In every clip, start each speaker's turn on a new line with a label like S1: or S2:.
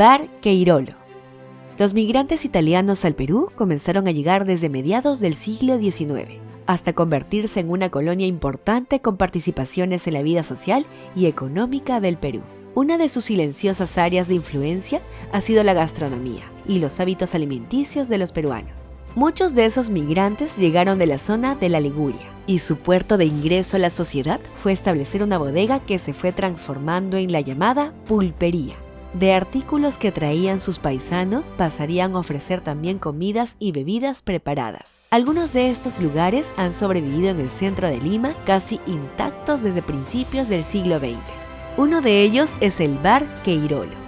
S1: Bar Queirolo. Los migrantes italianos al Perú comenzaron a llegar desde mediados del siglo XIX, hasta convertirse en una colonia importante con participaciones en la vida social y económica del Perú. Una de sus silenciosas áreas de influencia ha sido la gastronomía y los hábitos alimenticios de los peruanos. Muchos de esos migrantes llegaron de la zona de la Liguria, y su puerto de ingreso a la sociedad fue establecer una bodega que se fue transformando en la llamada pulpería. De artículos que traían sus paisanos pasarían a ofrecer también comidas y bebidas preparadas. Algunos de estos lugares han sobrevivido en el centro de Lima casi intactos desde principios del siglo XX. Uno de ellos es el Bar Queirolo.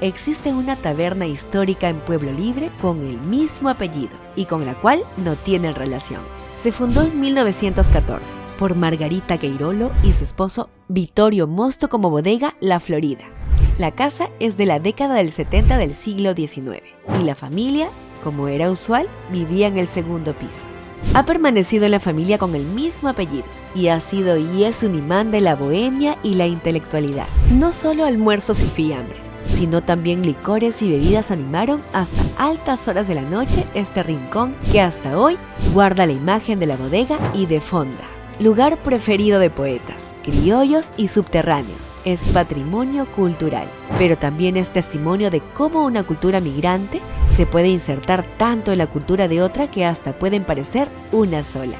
S1: Existe una taberna histórica en Pueblo Libre con el mismo apellido y con la cual no tienen relación. Se fundó en 1914 por Margarita Queirolo y su esposo Vittorio Mosto como bodega La Florida. La casa es de la década del 70 del siglo XIX y la familia, como era usual, vivía en el segundo piso. Ha permanecido en la familia con el mismo apellido y ha sido y es un imán de la bohemia y la intelectualidad. No solo almuerzos y fiambres, sino también licores y bebidas animaron hasta altas horas de la noche este rincón que hasta hoy guarda la imagen de la bodega y de fonda. Lugar preferido de poetas, criollos y subterráneos. Es patrimonio cultural, pero también es testimonio de cómo una cultura migrante se puede insertar tanto en la cultura de otra que hasta pueden parecer una sola.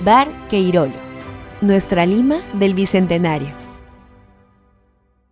S1: Bar Queirolo. Nuestra Lima del Bicentenario.